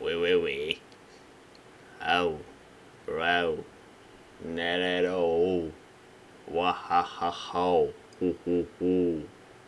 Wee wee wee. Oh. Bro. Not at all. Wahahaha. Hoo hoo hoo.